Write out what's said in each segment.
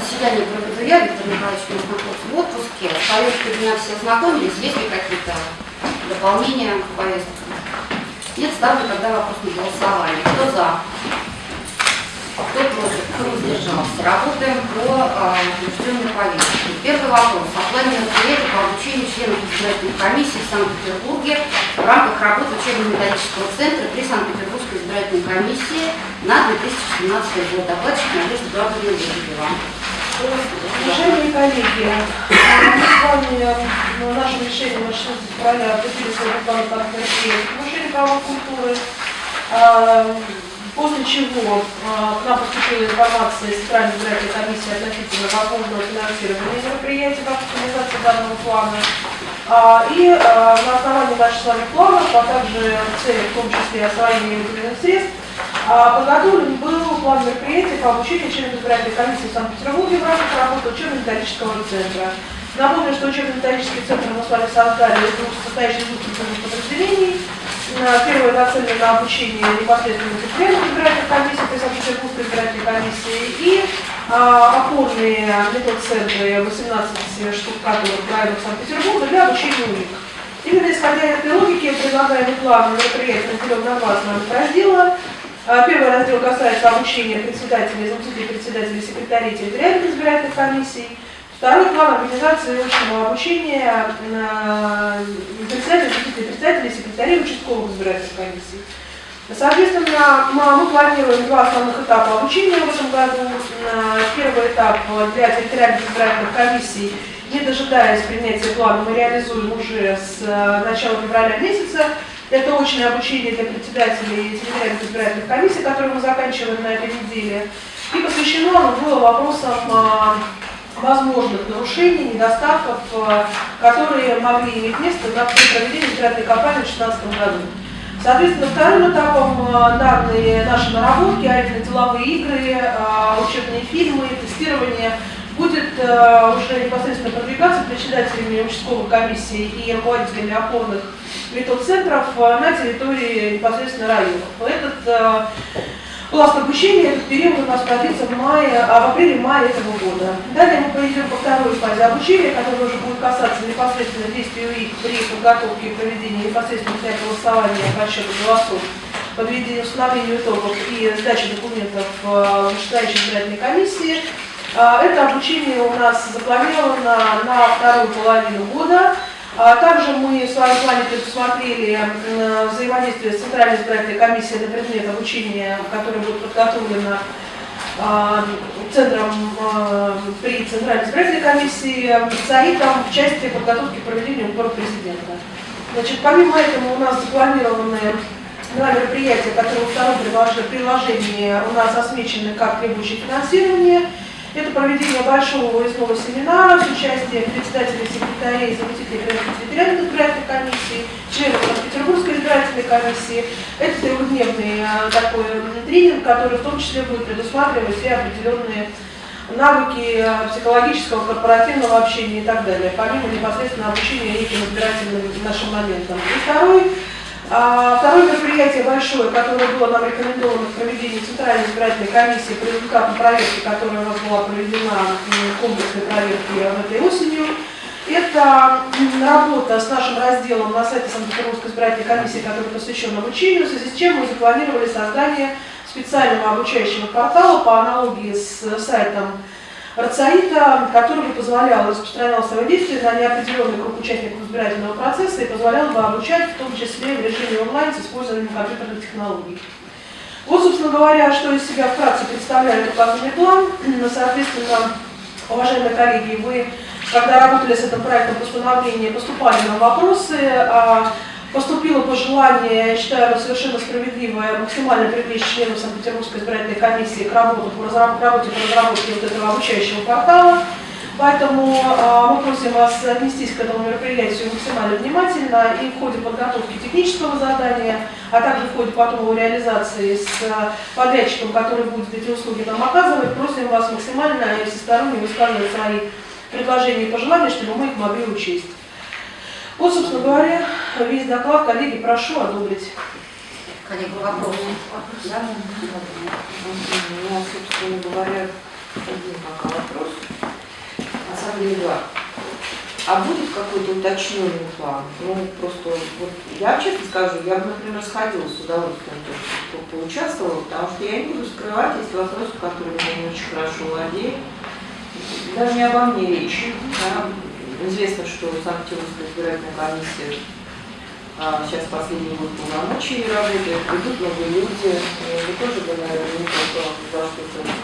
заседание проведу я, Виктор Николаевич находится в отпуске. С повесткой дня все ознакомились, есть ли какие-то дополнения к повестке? Нет, ставлю тогда вопрос на голосование. Кто за? Кто против? Кто воздержался? Работаем по учрежденной повестке. Первый вопрос. О плане мероприятий по обучению членов избирательной комиссии в Санкт-Петербурге в рамках работы учебно-методического центра при Санкт-Петербургской избирательной комиссии на 2017 год. Докладчик Надежда Грабовна Лебедева. Уважаемые коллеги, мы с вами в нашем решении на 16 февраля определили свой план повышению права культуры, после чего к нам поступила информация из Центральной избирательной комиссии относительно возможного финансирования мероприятий в организации данного плана. И на основании наших с вами планов, а также цели, в том числе освоения выделенных средств, Подготовлен был план мероприятий по обучению членов избирательной комиссии в Санкт-Петербурге в рамках работы учебно-методического центра. Напомню, что учебно-методический центр мы с вами создали, из двух подразделений. Первое нацелено на обучение непосредственно членов избирательной комиссии при Санкт-Петербургской избирательной комиссии и а, опорные метод-центры 18 штук, которых в районах Санкт-Петербурга для обучения у них. Именно исходя из этой логики предлагаемый план мероприятий разделен на два основных раздела. А, первый раздел касается обучения председателей, заместителей председателей, секретарей территориальных избирательных комиссий. Второй план организации очного обучения председателей, заместителей председателей, секретарей участковых избирательных комиссий. Соответственно, мы планируем два основных этапа обучения в этом году. Первый этап для территориальных избирательных комиссий, не дожидаясь принятия плана, мы реализуем уже с э, начала февраля месяца. Это очное обучение для председателей территориальных избирательных комиссий, которые мы заканчиваем на этой неделе. И посвящено оно было вопросам а, возможных нарушений, недостатков, а, которые могли иметь место на проведении избирательной кампании в 2016 году. Соответственно, вторым этапом а, данные наши наработки, а именно деловые игры, учебные фильмы, тестирование, будет уже непосредственно продвигаться председателями участковых комиссий и руководителями опорных метод-центров э, на территории непосредственно районов. Этот э, пласт обучения, этот период у нас продлится в, мае, а в апреле-мае этого года. Далее мы перейдем по второй фазе обучения, которая уже будет касаться непосредственно действий УИК при подготовке и проведении непосредственно для голосования по счету голосов, подведению установлению итогов и сдачи документов э, в вышестоящей избирательной комиссии. Это обучение у нас запланировано на вторую половину года. А также мы в своем плане предусмотрели взаимодействие с Центральной избирательной комиссией на предмет обучения, которое будет подготовлено а, Центром а, при Центральной избирательной комиссии САИТом в части подготовки к проведению выборов президента. Значит, помимо этого у нас запланированы два мероприятия, которые во втором приложении у нас осмечены как требующие финансирования – это проведение большого выездного семинара с участием председателей, секретарей, заместителей территориальных избирательных комиссий, членов Санкт-Петербургской избирательной комиссии. Это трехдневный э, такой тренинг, который в том числе будет предусматривать все определенные навыки э, психологического, корпоративного общения и так далее, помимо непосредственно обучения неким избирательным нашим моментам. И второй второе мероприятие большое, которое было нам рекомендовано в проведении Центральной избирательной комиссии по результатам проверки, которая у нас была проведена комплексной проверки этой осенью, это работа с нашим разделом на сайте Санкт-Петербургской избирательной комиссии, который посвящен обучению, в связи с чем мы запланировали создание специального обучающего портала по аналогии с сайтом Рацаита, который бы позволял, распространял свое действие на неопределенный круг участников избирательного процесса и позволял бы обучать, в том числе в режиме онлайн с использованием компьютерных технологий. Вот, собственно говоря, что из себя вкратце представляет указанный план. Соответственно, уважаемые коллеги, вы, когда работали с этим проектом постановления, поступали на вопросы, а Поступило пожелание, я считаю, совершенно справедливое, максимально привлечь членов Санкт-Петербургской избирательной комиссии к работе по разработке, по разработке вот этого обучающего портала. Поэтому э, мы просим вас отнестись к этому мероприятию максимально внимательно и в ходе подготовки технического задания, а также в ходе потом его реализации с подрядчиком, который будет эти услуги нам оказывать, просим вас максимально и всесторонне высказывать свои предложения и пожелания, чтобы мы их могли учесть. Вот, собственно говоря, весь доклад. Коллеги, прошу одобрить. Коллеги, вопросы? Да? У меня, собственно говоря, один пока вопрос. были два. А будет какой-то уточненный план? Ну, просто, вот, я честно скажу, я бы, например, сходила с удовольствием, то, что поучаствовала, потому что я не буду скрывать, есть вопросы, которые я не очень хорошо владею. Даже не обо мне речь. Да. Известно, что Санкт-Петербургская избирательная комиссия а, сейчас последний год полномочий работает, придут новые люди, вы тоже бы, наверное, не что-то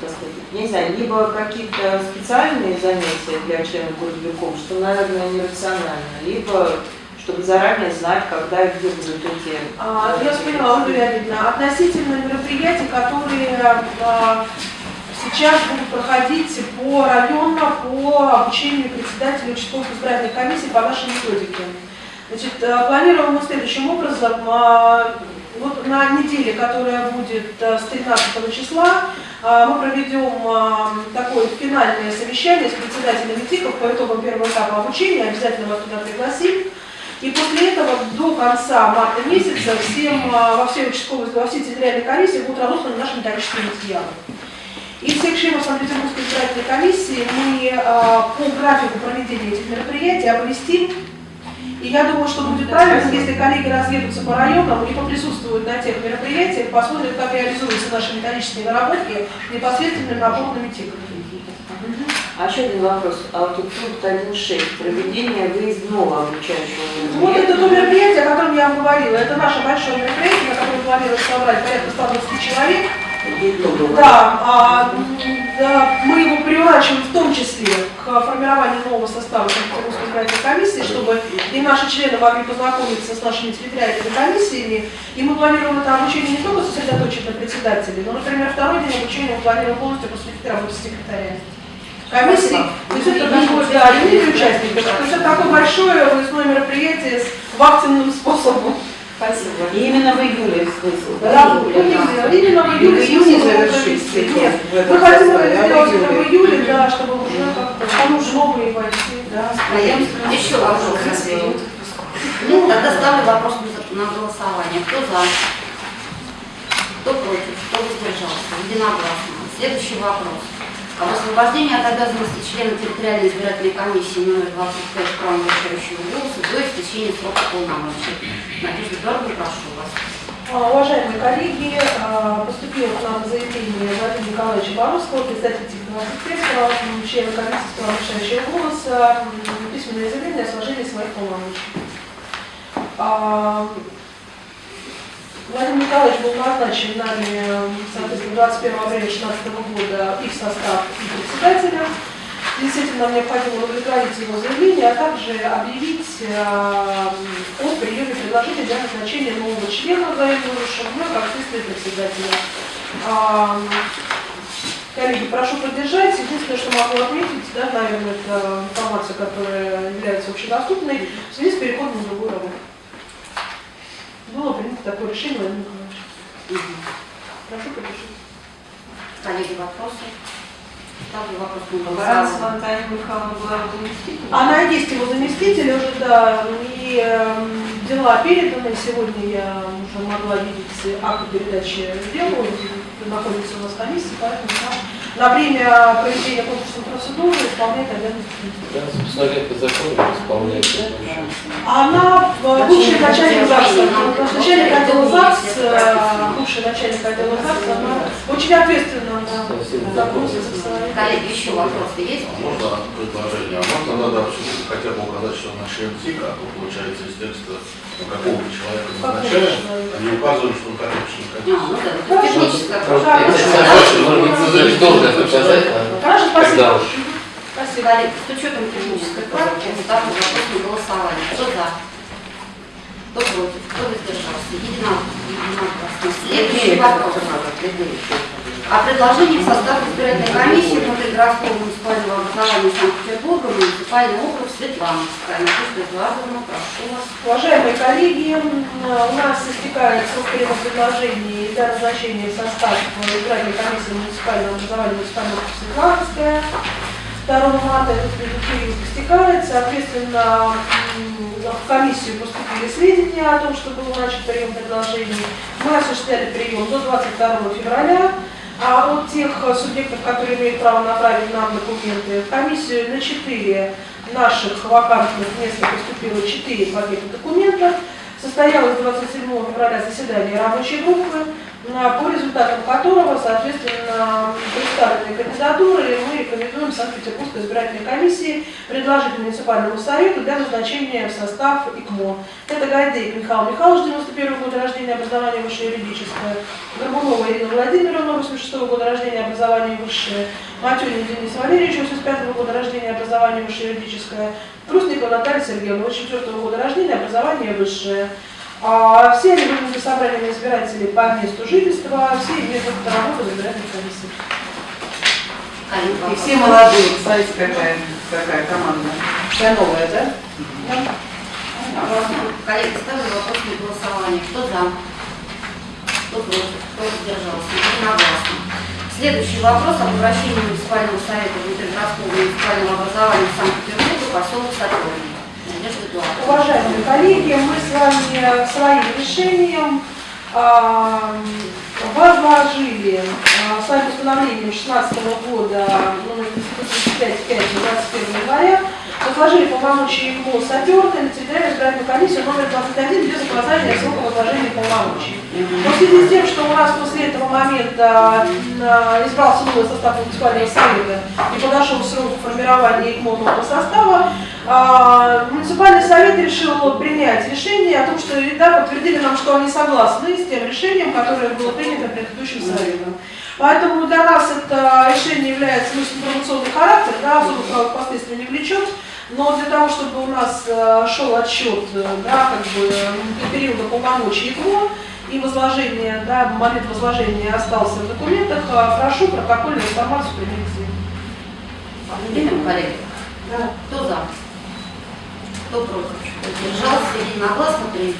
так сказать, не знаю, либо какие-то специальные занятия для членов городовиков, что, наверное, нерационально, либо чтобы заранее знать, когда и где будут эти... А, я поняла, Ольга Леонидовна, относительно мероприятий, которые а, сейчас будут проходить по району, по обучению председателя участковых избирательных комиссий по нашей методике. Значит, а, планируем мы следующим образом, а, вот на неделе, которая будет а, с 13 числа, а, мы проведем а, такое финальное совещание с председателями ТИКов по итогам первого этапа обучения, обязательно вас туда пригласим. И после этого до конца марта месяца всем, во всей участковой, во всей территориальной комиссии будут разосланы наши методические материалы. И всех членов Санкт-Петербургской избирательной комиссии мы по графику проведения этих мероприятий оповестим и я думаю, что будет правильно, если коллеги разъедутся по районам и поприсутствуют на тех мероприятиях, посмотрят, как реализуются наши металлические наработки непосредственно наполненными тиками. А еще один вопрос. А вот тут пункт 1.6. Проведение выездного обучающего Вот это то мероприятие, о котором я вам говорила. Это наше большое мероприятие, на которое планируется собрать порядка 120 человек. Да, а, да, мы его приурачиваем в том числе к формированию нового состава Санкт-Петербургской избирательной комиссии, чтобы и наши члены могли познакомиться с нашими территориальными комиссиями. И мы планируем это обучение не только сосредоточить на председателе, но, например, второй день обучения мы планируем полностью посвятить работе секретаря комиссии. То есть это такое, да, юные участники. То есть это такое большое выездное мероприятие с вахтенным способом. Спасибо. И именно в июле смысл, да? Да, да. именно в июле. В июне завершить Нет, мы хотим это сделать в июле, да, чтобы уже как-то, там уже новые войти, да. Еще вопрос. Ну, тогда ставлю вопрос на голосование. Кто за? Кто против? Кто воздержался? Единогласно. Следующий вопрос об освобождении от обязанности члена территориальной избирательной комиссии номер 25 правом решающего голоса до истечения срока полномочий. Надежда Эдуардовна, прошу вас. А, уважаемые коллеги, а, поступило к нам заявление Владимира Николаевича Боровского, представителя технического члена комиссии правом решающего голоса, письменное заявление о сложении своих полномочий. Владимир Николаевич был назначен нами, соответственно, 21 апреля 2016 года и в состав и председателя. Действительно, нам необходимо удовлетворить его заявление, а также объявить э, о приеме предложения для назначения нового члена взаимного шагна как следствие председателя. А, коллеги, прошу поддержать. Единственное, что могу отметить, да, наверное, это информация, которая является общедоступной, в связи с переходом на другую работу принято такое решение Владимира Николаевича. Угу. Прошу подпишите. Коллеги, вопросы? Ставлю вопрос на голосование. Таня Михайловна была заместителем? Она есть его заместитель уже, да, и э, дела переданы. Сегодня я уже могла видеть акт передачи дела, находится у нас комиссия, поэтому на время проведения конкурсной процедуры исполняет обязанности. Да, собственно говоря, по закону исполняет. Она бывший начальник ЗАГСа, начальник отдела ЗАГС, бывший начальник отдела ЗАГС, она очень ответственна за вопросы сексуальности. Коллеги, еще вопросы есть? Можно предложение? А можно надо хотя бы указать, что на член ТИКа, а то получается из текста ну, какого человека назначаем, а не указываем, что он это указать, Хорошо, когда спасибо. Коллеги, с учетом технической правки, ставлю вопрос на голосование. Кто за? Кто против? Кто воздержался? Единогласно. Следующий вопрос. О предложении в состав избирательной комиссии внутригородского муниципального образования Санкт-Петербурга муниципальный округ Светлановская. Надежда Эдуардовна, прошу вас. Уважаемые коллеги, у нас истекает срок предложений для назначения в состав избирательной комиссии муниципального образования округа Светлановская. 2 марта этот период истекает, соответственно, в комиссию поступили сведения о том, что был начат прием предложений. Мы осуществляли прием до 22 февраля. А от тех субъектов, которые имеют право направить нам документы, в комиссию на 4 наших вакантных места поступило 4 пакета документов. Состоялось 27 февраля заседание рабочей группы, по результатам которого, соответственно, представленные кандидатуры мы рекомендуем Санкт-Петербургской избирательной комиссии предложить муниципальному совету для назначения в состав ИКМО. Это Гайдейк Михаил Михайлович, 91 года рождения, образование высшее юридическое, Горбунова Ирина Владимировна, 86 года рождения, образование высшее, Матюнин Денис Валерьевич, 85 года рождения, образование высшее юридическое, Трусникова Наталья Сергеевна, 84 года рождения, образование высшее. А все они выполнили собрание избирателей по месту жительства, все имеют опыт работы в избирательной комиссии. Коллеги, И все молодые, смотрите, какая, какая команда. Вся новая, да? Вопрос. Коллеги, ставлю вопрос на голосование. Кто за? Кто против? Кто воздержался? Единогласно. Следующий вопрос об обращении муниципального совета внутригородского муниципального образования в Санкт-Петербурге, поселок Садовник. Надежда Эдуардовна. Уважаемые коллеги, мы с вами своим решением а, возложили а, своим постановлением 16 года номер 35 21 января возложили полномочия ИКМО Сатерны на территориальную избирательную комиссию номер 21 без указания срока возложения полномочий. Но в связи с тем, что у нас после этого момента а, избрался новый состав муниципального совета и подошел срок формирования ИКМО нового состава, муниципальный совет решил принять решение о том, что да, подтвердили нам, что они согласны с тем решением, которое было принято предыдущим советом. Поэтому для нас это решение является ну, информационный характер, да, особо правовых последствий не влечет. Но для того, чтобы у нас э, шел отчет э, да, как бы, э, периода полномочий ИКМО и возложение, да, момент возложения остался в документах, прошу протокольную информацию принести. Коллеги. Кто за? Кто против? Воздержался? Единогласно принято.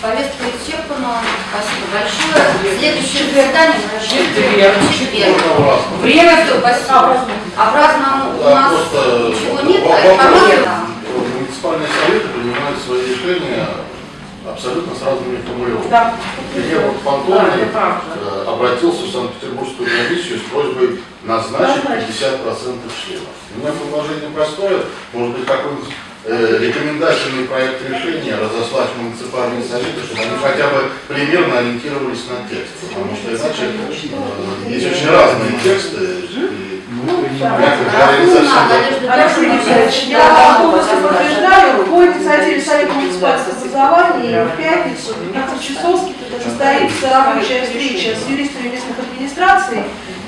Повестка исчерпана. Спасибо большое. Следующее заседание Четверг. четверг. Время Все, спасибо. А праздному у Да, нас ничего нет, а информация. Муниципальные советы принимают свои решения абсолютно с разными формулировками. Да. Премьер Да, Пантони это правда. э, обратился в Санкт-Петербургскую комиссию с просьбой назначить Назначить. 50% членов. У меня предложение простое, может быть, какой-нибудь э, рекомендательный проект решения разослать в муниципальные советы, чтобы они хотя бы примерно ориентировались на текст. Потому что иначе э, есть очень разные тексты, я полностью подтверждаю, по инициативе Совета муниципального образования в пятницу в 15 часов состоится рабочая встреча с юристами местных администраций,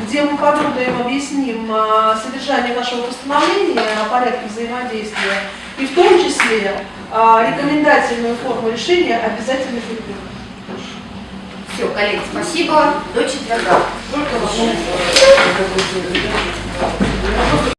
где мы подробно им объясним а, содержание нашего постановления о порядке взаимодействия и в том числе а, рекомендательную форму решения обязательно прикрепим. Все, коллеги, спасибо. До четверга.